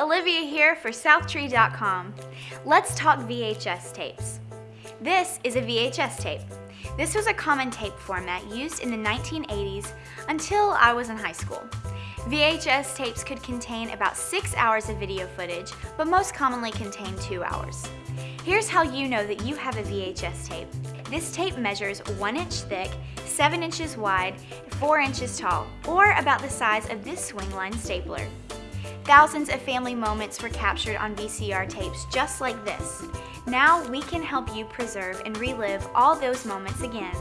Olivia here for SouthTree.com. Let's talk VHS tapes. This is a VHS tape. This was a common tape format used in the 1980s until I was in high school. VHS tapes could contain about six hours of video footage, but most commonly contain two hours. Here's how you know that you have a VHS tape. This tape measures one inch thick, seven inches wide, four inches tall, or about the size of this swingline stapler. Thousands of family moments were captured on VCR tapes just like this. Now we can help you preserve and relive all those moments again.